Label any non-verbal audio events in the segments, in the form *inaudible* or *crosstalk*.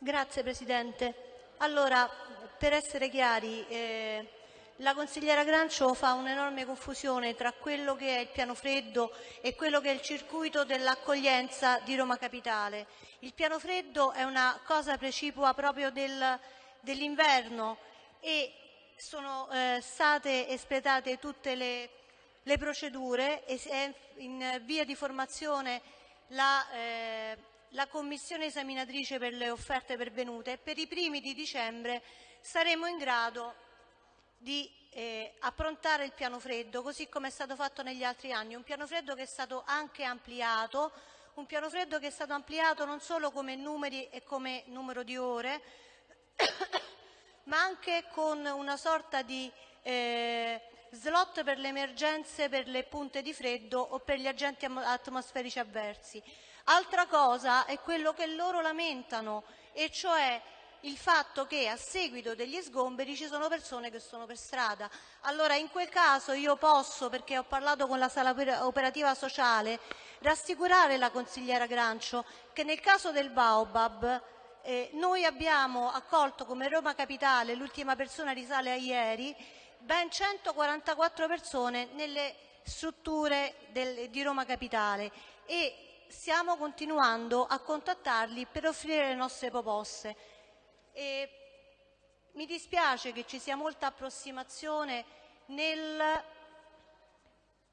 Grazie Presidente. Allora, per essere chiari, eh, la consigliera Grancio fa un'enorme confusione tra quello che è il piano freddo e quello che è il circuito dell'accoglienza di Roma Capitale. Il piano freddo è una cosa precipua proprio del, dell'inverno e sono eh, state espletate tutte le, le procedure e è in via di formazione la, eh, la commissione esaminatrice per le offerte pervenute e per i primi di dicembre saremo in grado di eh, approntare il piano freddo, così come è stato fatto negli altri anni, un piano freddo che è stato anche ampliato, un piano freddo che è stato ampliato non solo come numeri e come numero di ore, *coughs* ma anche con una sorta di eh, slot per le emergenze, per le punte di freddo o per gli agenti atmosferici avversi. Altra cosa è quello che loro lamentano, e cioè il fatto che a seguito degli sgomberi ci sono persone che sono per strada. Allora in quel caso io posso, perché ho parlato con la sala operativa sociale, rassicurare la consigliera Grancio che nel caso del Baobab eh, noi abbiamo accolto come Roma Capitale, l'ultima persona risale a ieri, ben 144 persone nelle strutture del, di Roma Capitale e stiamo continuando a contattarli per offrire le nostre proposte. E mi dispiace che ci sia molta approssimazione nel,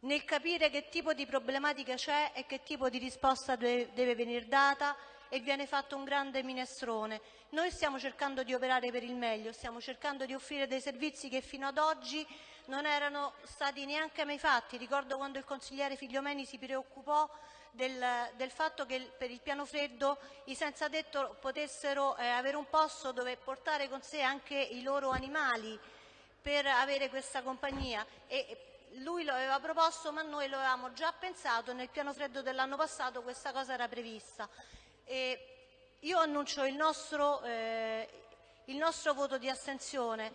nel capire che tipo di problematica c'è e che tipo di risposta deve, venire data e viene fatto un grande minestrone. Noi stiamo cercando di operare per il meglio, stiamo cercando di offrire dei servizi che fino ad oggi non erano stati neanche mai fatti. Ricordo quando il consigliere Figliomeni si preoccupò del, del, fatto che per il piano freddo i senza tetto potessero eh, avere un posto dove portare con sé anche i loro animali per avere questa compagnia. E, lui lo aveva proposto ma noi lo avevamo già pensato, nel piano freddo dell'anno passato questa cosa era prevista. E io annuncio il nostro, eh, il nostro voto di astensione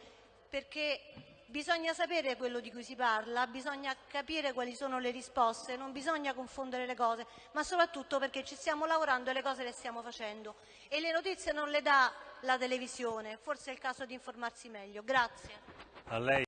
perché bisogna sapere quello di cui si parla, bisogna capire quali sono le risposte, non bisogna confondere le cose, ma soprattutto perché ci stiamo lavorando e le cose le stiamo facendo. E le notizie non le dà la televisione, forse è il caso di informarsi meglio. Grazie. a lei.